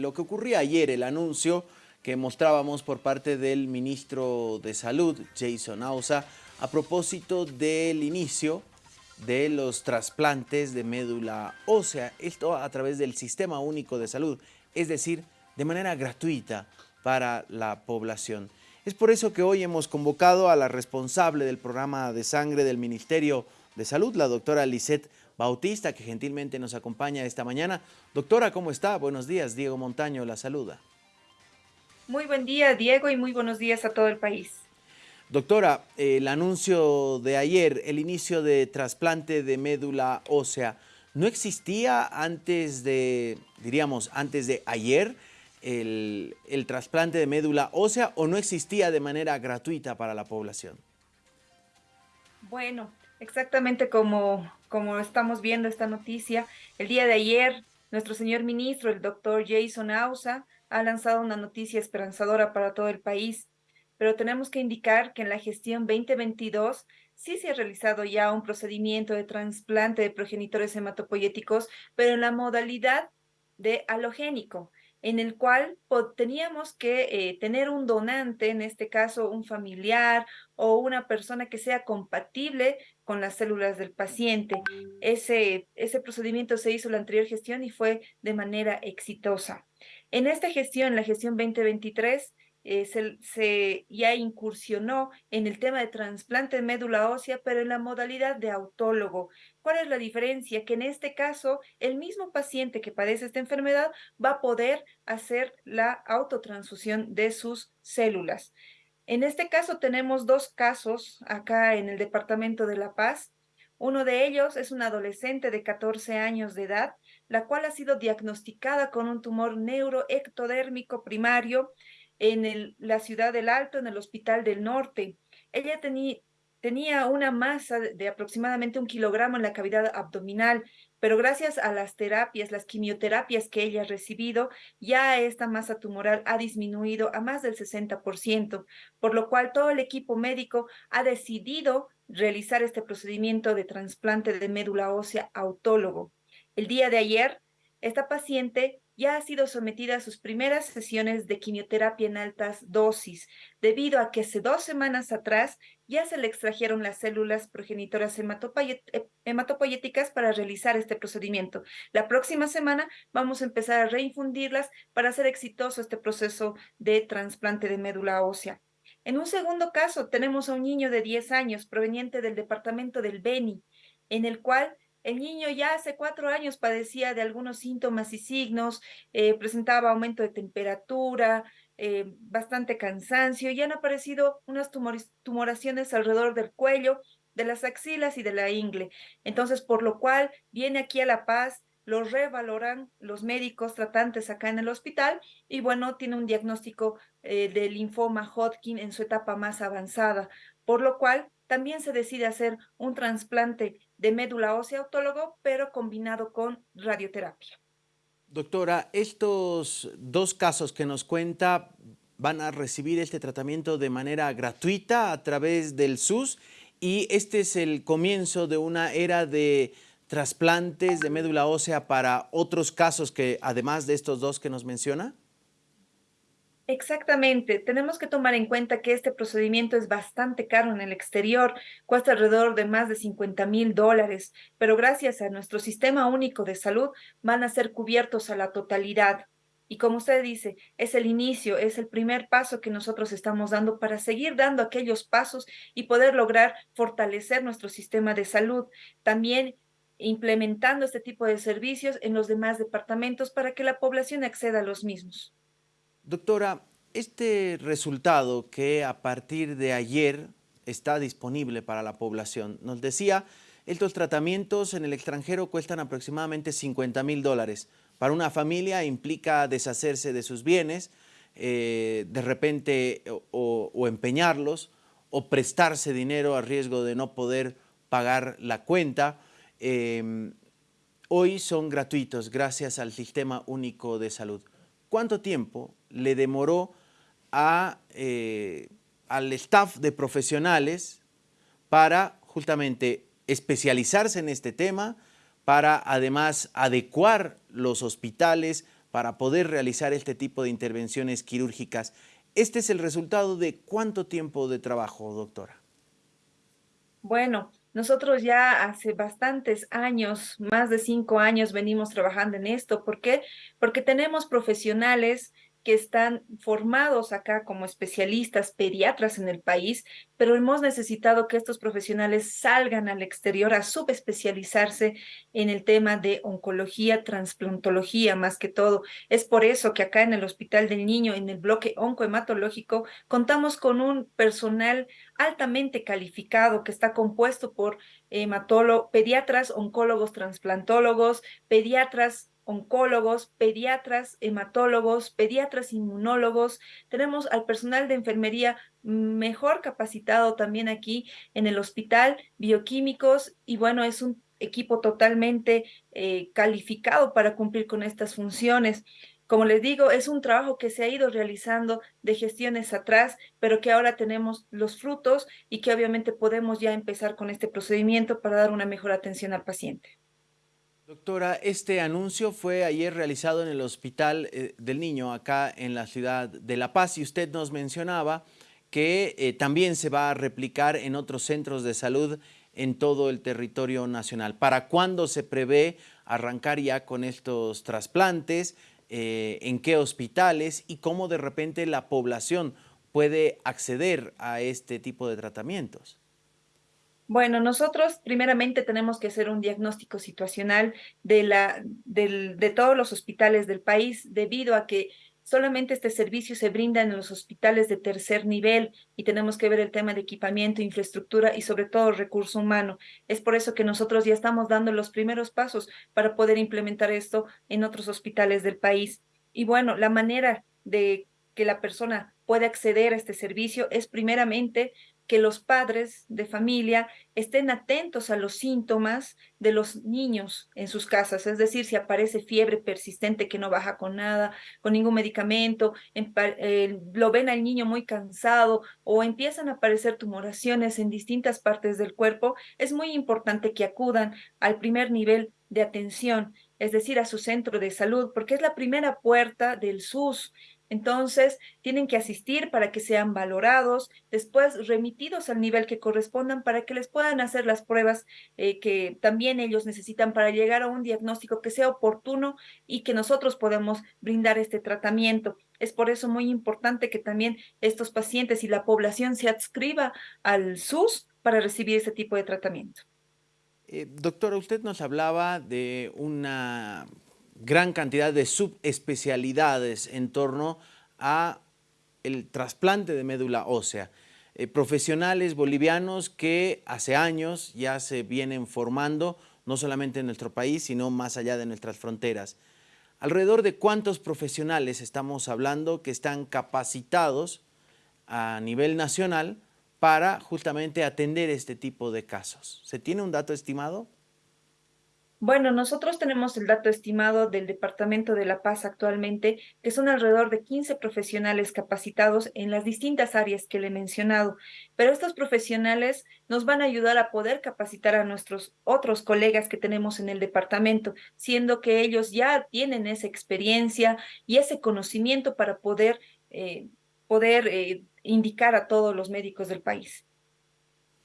lo que ocurría ayer, el anuncio que mostrábamos por parte del ministro de Salud, Jason Ausa, a propósito del inicio de los trasplantes de médula ósea, esto a través del Sistema Único de Salud, es decir, de manera gratuita para la población. Es por eso que hoy hemos convocado a la responsable del programa de sangre del Ministerio de Salud, la doctora Lisette Bautista, que gentilmente nos acompaña esta mañana. Doctora, ¿cómo está? Buenos días, Diego Montaño la saluda. Muy buen día, Diego, y muy buenos días a todo el país. Doctora, el anuncio de ayer, el inicio de trasplante de médula ósea, ¿no existía antes de, diríamos, antes de ayer el, el trasplante de médula ósea o no existía de manera gratuita para la población? Bueno, Exactamente como, como estamos viendo esta noticia, el día de ayer nuestro señor ministro, el doctor Jason Ausa, ha lanzado una noticia esperanzadora para todo el país, pero tenemos que indicar que en la gestión 2022 sí se ha realizado ya un procedimiento de trasplante de progenitores hematopoyéticos, pero en la modalidad de halogénico en el cual teníamos que eh, tener un donante, en este caso un familiar o una persona que sea compatible con las células del paciente. Ese, ese procedimiento se hizo la anterior gestión y fue de manera exitosa. En esta gestión, la gestión 2023, eh, se, ya incursionó en el tema de trasplante de médula ósea, pero en la modalidad de autólogo. ¿Cuál es la diferencia? Que en este caso, el mismo paciente que padece esta enfermedad va a poder hacer la autotransfusión de sus células. En este caso tenemos dos casos acá en el departamento de La Paz. Uno de ellos es una adolescente de 14 años de edad, la cual ha sido diagnosticada con un tumor neuroectodérmico primario en la ciudad del Alto, en el Hospital del Norte. Ella tenía una masa de aproximadamente un kilogramo en la cavidad abdominal, pero gracias a las terapias, las quimioterapias que ella ha recibido, ya esta masa tumoral ha disminuido a más del 60%, por lo cual todo el equipo médico ha decidido realizar este procedimiento de trasplante de médula ósea autólogo. El día de ayer, esta paciente ya ha sido sometida a sus primeras sesiones de quimioterapia en altas dosis, debido a que hace dos semanas atrás ya se le extrajeron las células progenitoras eh, hematopoyéticas para realizar este procedimiento. La próxima semana vamos a empezar a reinfundirlas para hacer exitoso este proceso de trasplante de médula ósea. En un segundo caso, tenemos a un niño de 10 años proveniente del departamento del Beni, en el cual el niño ya hace cuatro años padecía de algunos síntomas y signos, eh, presentaba aumento de temperatura, eh, bastante cansancio y han aparecido unas tumoraciones alrededor del cuello, de las axilas y de la ingle. Entonces, por lo cual viene aquí a La Paz, lo revaloran los médicos tratantes acá en el hospital y bueno, tiene un diagnóstico eh, de linfoma Hodgkin en su etapa más avanzada, por lo cual también se decide hacer un trasplante de médula ósea autólogo, pero combinado con radioterapia. Doctora, estos dos casos que nos cuenta van a recibir este tratamiento de manera gratuita a través del SUS y este es el comienzo de una era de trasplantes de médula ósea para otros casos que además de estos dos que nos menciona. Exactamente, tenemos que tomar en cuenta que este procedimiento es bastante caro en el exterior, cuesta alrededor de más de 50 mil dólares, pero gracias a nuestro sistema único de salud van a ser cubiertos a la totalidad. Y como usted dice, es el inicio, es el primer paso que nosotros estamos dando para seguir dando aquellos pasos y poder lograr fortalecer nuestro sistema de salud. También implementando este tipo de servicios en los demás departamentos para que la población acceda a los mismos. Doctora, este resultado que a partir de ayer está disponible para la población, nos decía, estos tratamientos en el extranjero cuestan aproximadamente 50 mil dólares. Para una familia implica deshacerse de sus bienes, eh, de repente o, empeñarlos o prestarse dinero a riesgo de no poder pagar la cuenta. Em, hoy son gratuitos gracias al Sistema Único de Salud. ¿Cuánto tiempo le demoró a, eh, al staff de profesionales para justamente especializarse en este tema, para además adecuar los hospitales para poder realizar este tipo de intervenciones quirúrgicas. ¿Este es el resultado de cuánto tiempo de trabajo, doctora? Bueno, nosotros ya hace bastantes años, más de cinco años, venimos trabajando en esto. ¿Por qué? Porque tenemos profesionales que están formados acá como especialistas, pediatras en el país, pero hemos necesitado que estos profesionales salgan al exterior a subespecializarse en el tema de oncología, transplantología, más que todo. Es por eso que acá en el Hospital del Niño, en el bloque oncohematológico, contamos con un personal altamente calificado que está compuesto por hematólogos, pediatras, oncólogos, transplantólogos, pediatras, oncólogos, pediatras, hematólogos, pediatras inmunólogos. Tenemos al personal de enfermería mejor capacitado también aquí en el hospital, bioquímicos, y bueno, es un equipo totalmente eh, calificado para cumplir con estas funciones. Como les digo, es un trabajo que se ha ido realizando de gestiones atrás, pero que ahora tenemos los frutos y que obviamente podemos ya empezar con este procedimiento para dar una mejor atención al paciente. Doctora, este anuncio fue ayer realizado en el Hospital eh, del Niño, acá en la ciudad de La Paz, y usted nos mencionaba que eh, también se va a replicar en otros centros de salud en todo el territorio nacional. ¿Para cuándo se prevé arrancar ya con estos trasplantes? Eh, ¿En qué hospitales? ¿Y cómo de repente la población puede acceder a este tipo de tratamientos? Bueno, nosotros primeramente tenemos que hacer un diagnóstico situacional de, la, de todos los hospitales del país debido a que solamente este servicio se brinda en los hospitales de tercer nivel y tenemos que ver el tema de equipamiento, infraestructura y sobre todo recurso humano. Es por eso que nosotros ya estamos dando los primeros pasos para poder implementar esto en otros hospitales del país. Y bueno, la manera de que la persona puede acceder a este servicio es primeramente que los padres de familia estén atentos a los síntomas de los niños en sus casas, es decir, si aparece fiebre persistente que no baja con nada, con ningún medicamento, lo ven al niño muy cansado o empiezan a aparecer tumoraciones en distintas partes del cuerpo, es muy importante que acudan al primer nivel de atención, es decir, a su centro de salud, porque es la primera puerta del SUS entonces, tienen que asistir para que sean valorados, después remitidos al nivel que correspondan para que les puedan hacer las pruebas eh, que también ellos necesitan para llegar a un diagnóstico que sea oportuno y que nosotros podamos brindar este tratamiento. Es por eso muy importante que también estos pacientes y la población se adscriba al SUS para recibir ese tipo de tratamiento. Eh, doctora, usted nos hablaba de una gran cantidad de subespecialidades en torno a el trasplante de médula ósea. Eh, profesionales bolivianos que hace años ya se vienen formando, no solamente en nuestro país, sino más allá de nuestras fronteras. Alrededor de cuántos profesionales estamos hablando que están capacitados a nivel nacional para justamente atender este tipo de casos. ¿Se tiene un dato estimado? Bueno, nosotros tenemos el dato estimado del Departamento de la Paz actualmente, que son alrededor de 15 profesionales capacitados en las distintas áreas que le he mencionado, pero estos profesionales nos van a ayudar a poder capacitar a nuestros otros colegas que tenemos en el departamento, siendo que ellos ya tienen esa experiencia y ese conocimiento para poder, eh, poder eh, indicar a todos los médicos del país.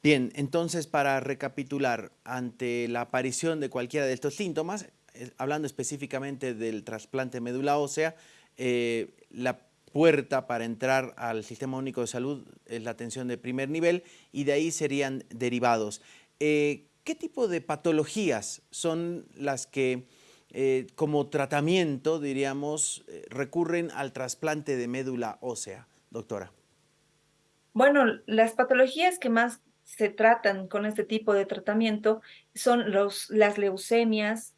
Bien, entonces para recapitular, ante la aparición de cualquiera de estos síntomas, eh, hablando específicamente del trasplante médula ósea, eh, la puerta para entrar al Sistema Único de Salud es la atención de primer nivel y de ahí serían derivados. Eh, ¿Qué tipo de patologías son las que como tratamiento, diríamos, recurren al trasplante de médula ósea, doctora? Bueno, las patologías que más se tratan con este tipo de tratamiento son los, las leucemias,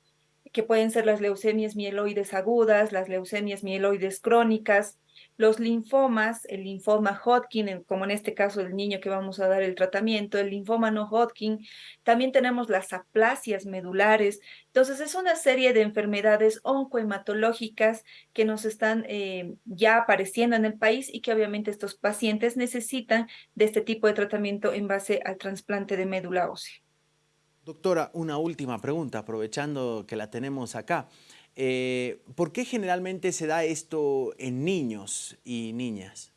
que pueden ser las leucemias mieloides agudas, las leucemias mieloides crónicas, los linfomas, el linfoma Hodgkin, como en este caso el niño que vamos a dar el tratamiento, el linfoma no Hodgkin, también tenemos las aplasias medulares. Entonces es una serie de enfermedades oncohematológicas que nos están eh, ya apareciendo en el país y que obviamente estos pacientes necesitan de este tipo de tratamiento en base al trasplante de médula ósea. Doctora, una última pregunta, aprovechando que la tenemos acá. Eh, ¿Por qué generalmente se da esto en niños y niñas?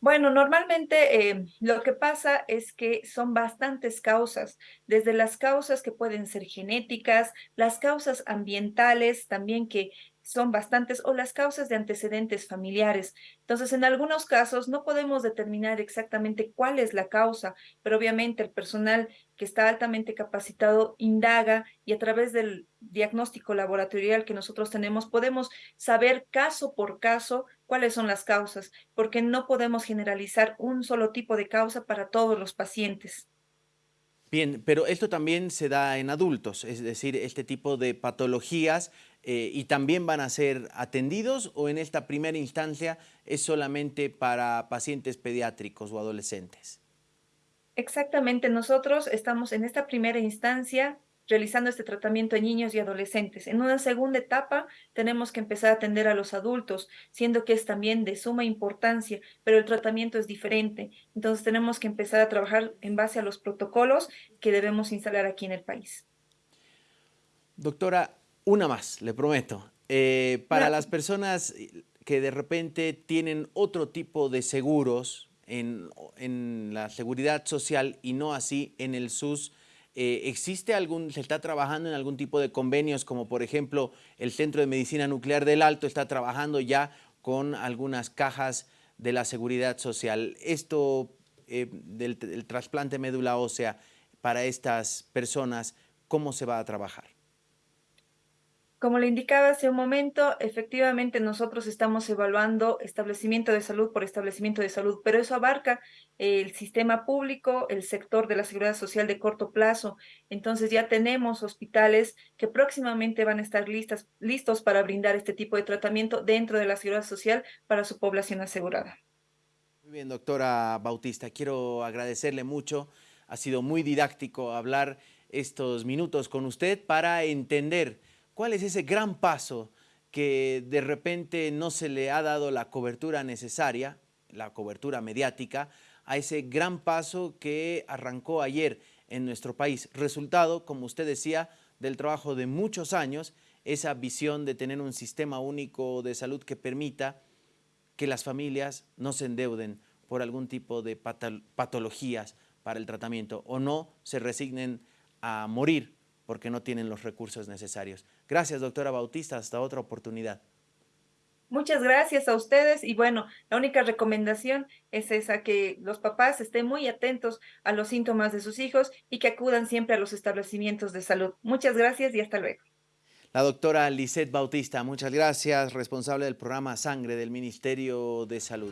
Bueno, normalmente eh, lo que pasa es que son bastantes causas, desde las causas que pueden ser genéticas, las causas ambientales también que son bastantes o las causas de antecedentes familiares. Entonces, en algunos casos no podemos determinar exactamente cuál es la causa, pero obviamente el personal que está altamente capacitado indaga y a través del diagnóstico laboratorial que nosotros tenemos podemos saber caso por caso cuáles son las causas, porque no podemos generalizar un solo tipo de causa para todos los pacientes. Bien, pero esto también se da en adultos, es decir, este tipo de patologías eh, y también van a ser atendidos o en esta primera instancia es solamente para pacientes pediátricos o adolescentes? Exactamente, nosotros estamos en esta primera instancia realizando este tratamiento en niños y adolescentes. En una segunda etapa tenemos que empezar a atender a los adultos, siendo que es también de suma importancia, pero el tratamiento es diferente. Entonces tenemos que empezar a trabajar en base a los protocolos que debemos instalar aquí en el país. Doctora, una más, le prometo. Eh, para las personas que de repente tienen otro tipo de seguros en, en, la seguridad social y no así en el SUS, eh, ¿existe algún, se está trabajando en algún tipo de convenios como por ejemplo el Centro de Medicina Nuclear del Alto está trabajando ya con algunas cajas de la seguridad social? Esto eh, del, del trasplante médula ósea para estas personas, ¿cómo se va a trabajar? Como le indicaba hace un momento, efectivamente nosotros estamos evaluando establecimiento de salud por establecimiento de salud, pero eso abarca el sistema público, el sector de la seguridad social de corto plazo. Entonces ya tenemos hospitales que próximamente van a estar listas, listos para brindar este tipo de tratamiento dentro de la seguridad social para su población asegurada. Muy bien, doctora Bautista, quiero agradecerle mucho. Ha sido muy didáctico hablar estos minutos con usted para entender ¿Cuál es ese gran paso que de repente no se le ha dado la cobertura necesaria, la cobertura mediática, a ese gran paso que arrancó ayer en nuestro país? Resultado, como usted decía, del trabajo de muchos años, esa visión de tener un sistema único de salud que permita que las familias no se endeuden por algún tipo de patologías para el tratamiento o no se resignen a morir porque no tienen los recursos necesarios. Gracias, doctora Bautista. Hasta otra oportunidad. Muchas gracias a ustedes y bueno, la única recomendación es esa, que los papás estén muy atentos a los síntomas de sus hijos y que acudan siempre a los establecimientos de salud. Muchas gracias y hasta luego. La doctora Lisette Bautista, muchas gracias, responsable del programa Sangre del Ministerio de Salud.